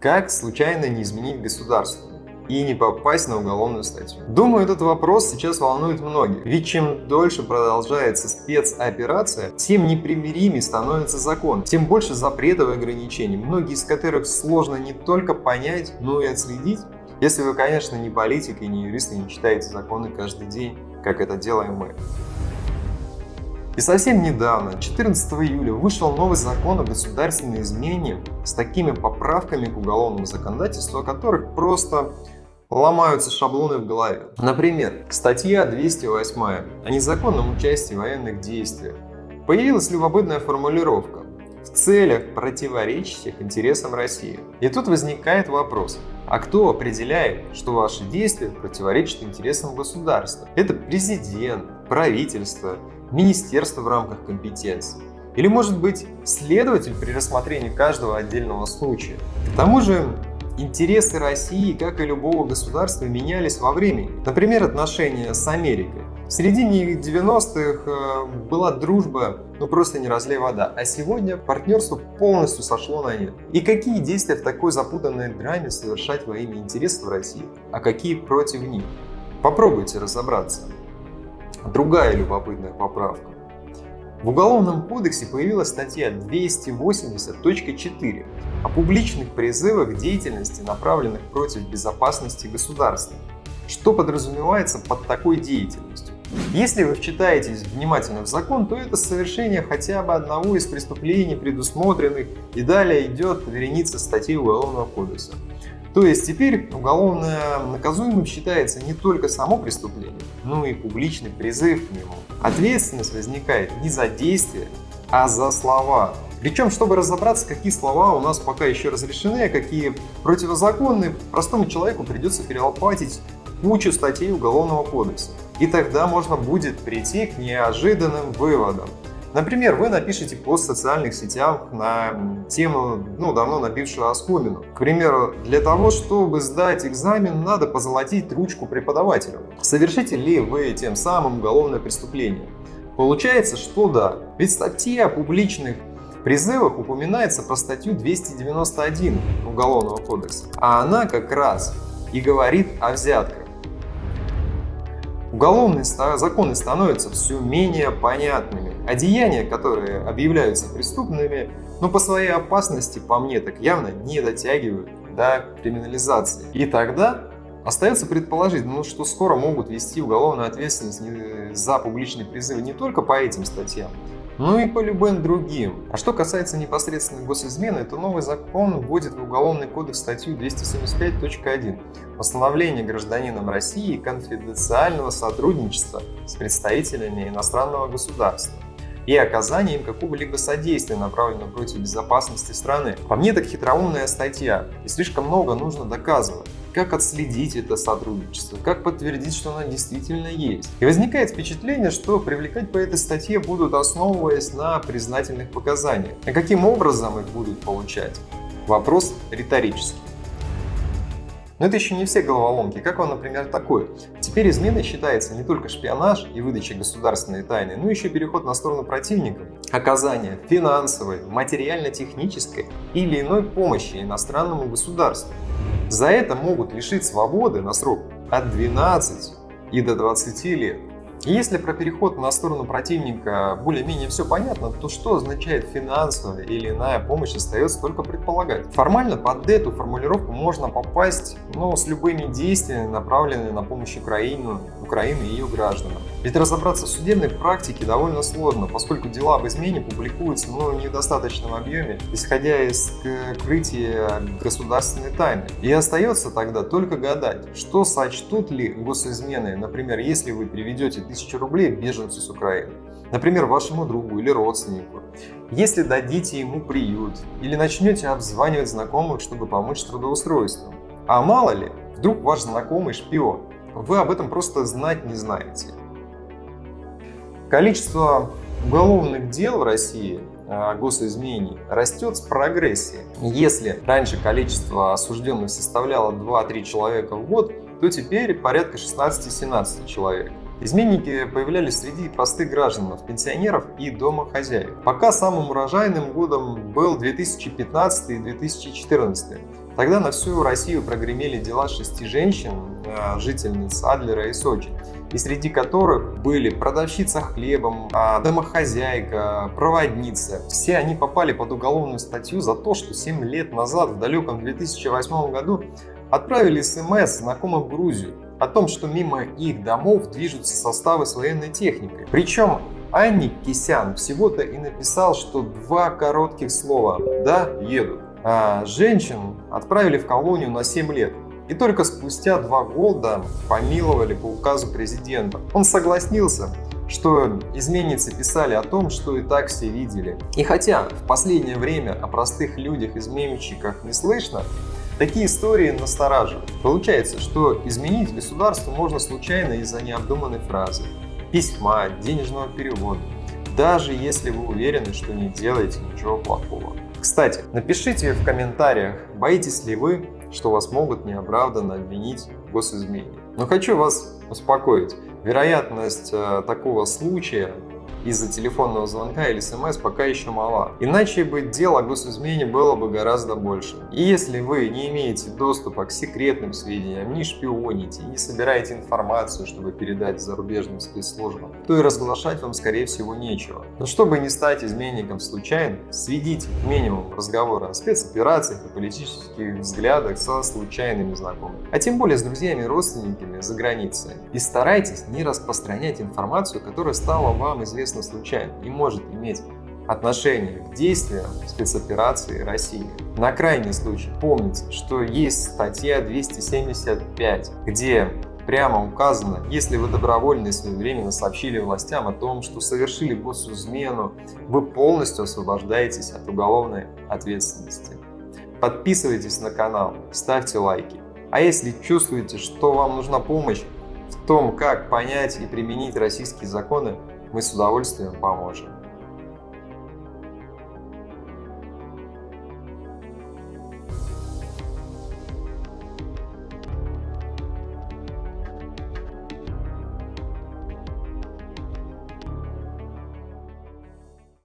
Как случайно не изменить государство? и не попасть на уголовную статью? Думаю, этот вопрос сейчас волнует многих. Ведь чем дольше продолжается спецоперация, тем непримиримее становится закон, тем больше запретов и ограничений, многие из которых сложно не только понять, но и отследить. Если вы, конечно, не политик и не юрист и не читаете законы каждый день, как это делаем мы. И совсем недавно, 14 июля, вышел новый закон о государственной измене с такими поправками к уголовному законодательству, о которых просто ломаются шаблоны в голове. Например, статья 208 о незаконном участии в военных действиях. Появилась любопытная формулировка в целях, противоречащих интересам России. И тут возникает вопрос, а кто определяет, что ваши действия противоречат интересам государства? Это президент, правительство, министерство в рамках компетенции. Или может быть следователь при рассмотрении каждого отдельного случая. К тому же интересы России, как и любого государства, менялись во времени. Например, отношения с Америкой. В середине 90-х э, была дружба, ну просто не разлей вода, а сегодня партнерство полностью сошло на нет. И какие действия в такой запутанной драме совершать во имя интересов России, а какие против них? Попробуйте разобраться. Другая любопытная поправка. В Уголовном кодексе появилась статья 280.4 о публичных призывах к деятельности, направленных против безопасности государства. Что подразумевается под такой деятельностью? Если вы вчитаетесь внимательно в закон, то это совершение хотя бы одного из преступлений, предусмотренных, и далее идет вереница статей Уголовного кодекса. То есть теперь уголовно наказуемым считается не только само преступление, но и публичный призыв к нему. Ответственность возникает не за действие, а за слова. Причем, чтобы разобраться, какие слова у нас пока еще разрешены, а какие противозаконны, простому человеку придется перелопатить кучу статей Уголовного кодекса. И тогда можно будет прийти к неожиданным выводам. Например, вы напишите пост в социальных сетях на тему, ну, давно набившую оскомину. К примеру, для того, чтобы сдать экзамен, надо позолотить ручку преподавателю. Совершите ли вы тем самым уголовное преступление? Получается, что да. Ведь статья о публичных призывах упоминается про статью 291 Уголовного кодекса. А она как раз и говорит о взятках. Уголовные законы становятся все менее понятными, а деяния, которые объявляются преступными, но по своей опасности, по мне, так явно не дотягивают до криминализации. И тогда остается предположить, ну, что скоро могут вести уголовную ответственность за публичный призыв не только по этим статьям, ну и по любым другим. А что касается непосредственно госизмены, то новый закон вводит в Уголовный кодекс статью 275.1 «Постановление гражданином России конфиденциального сотрудничества с представителями иностранного государства» и оказание им какого-либо содействия, направленного против безопасности страны. По мне, так хитроумная статья, и слишком много нужно доказывать как отследить это сотрудничество, как подтвердить, что оно действительно есть. И возникает впечатление, что привлекать по этой статье будут основываясь на признательных показаниях. А каким образом их будут получать? Вопрос риторический. Но это еще не все головоломки. Как вам, например, такое? Теперь изменой считается не только шпионаж и выдача государственной тайны, но еще переход на сторону противника, оказание финансовой, материально-технической или иной помощи иностранному государству. За это могут лишить свободы на срок от 12 и до 20 лет. И если про переход на сторону противника более-менее все понятно, то что означает финансовая или иная помощь остается только предполагать. Формально под эту формулировку можно попасть но с любыми действиями, направленными на помощь Украине, Украины и ее гражданам. Ведь разобраться в судебной практике довольно сложно, поскольку дела об измене публикуются но в недостаточном объеме, исходя из крытия государственной тайны. И остается тогда только гадать, что сочтут ли госизмены, например, если вы переведете 1000 рублей беженцу с Украины, например, вашему другу или родственнику, если дадите ему приют или начнете обзванивать знакомых, чтобы помочь с трудоустройством. А мало ли, вдруг ваш знакомый шпион, вы об этом просто знать не знаете. Количество уголовных дел в России о госизмене растет с прогрессией. Если раньше количество осужденных составляло 2-3 человека в год, то теперь порядка 16-17 человек. Изменники появлялись среди простых граждан, пенсионеров и домохозяек. Пока самым урожайным годом был 2015 и 2014. Тогда на всю Россию прогремели дела шести женщин, э, жительниц Адлера и Сочи, и среди которых были продавщица хлебом, а, домохозяйка, проводница. Все они попали под уголовную статью за то, что 7 лет назад, в далеком 2008 году, отправили смс знакомым в Грузию о том, что мимо их домов движутся составы с военной техникой. Причем Анник Кисян всего-то и написал, что два коротких слова «да, еду». А женщин отправили в колонию на 7 лет. И только спустя два года помиловали по указу президента. Он согласился, что изменницы писали о том, что и так все видели. И хотя в последнее время о простых людях-изменщиках не слышно, Такие истории настораживают. Получается, что изменить государство можно случайно из-за необдуманной фразы, письма, денежного перевода, даже если вы уверены, что не делаете ничего плохого. Кстати, напишите в комментариях, боитесь ли вы, что вас могут неоправданно обвинить в госизмене. Но хочу вас успокоить. Вероятность э, такого случая из-за телефонного звонка или смс пока еще мала. Иначе бы дело о госизмене было бы гораздо больше. И если вы не имеете доступа к секретным сведениям, не шпионите не собираете информацию, чтобы передать зарубежным спецслужбам, то и разглашать вам скорее всего нечего. Но чтобы не стать изменником случайно, сведите минимум разговоры о спецоперациях и политических взглядах со случайными знакомыми. А тем более с друзьями и родственниками за границей. И старайтесь не распространять информацию, которая стала вам известна известно случайно и может иметь отношение к действиям спецоперации России. На крайний случай помните, что есть статья 275, где прямо указано, если вы добровольно и своевременно сообщили властям о том, что совершили госизмену, вы полностью освобождаетесь от уголовной ответственности. Подписывайтесь на канал, ставьте лайки. А если чувствуете, что вам нужна помощь в том, как понять и применить российские законы, мы с удовольствием поможем.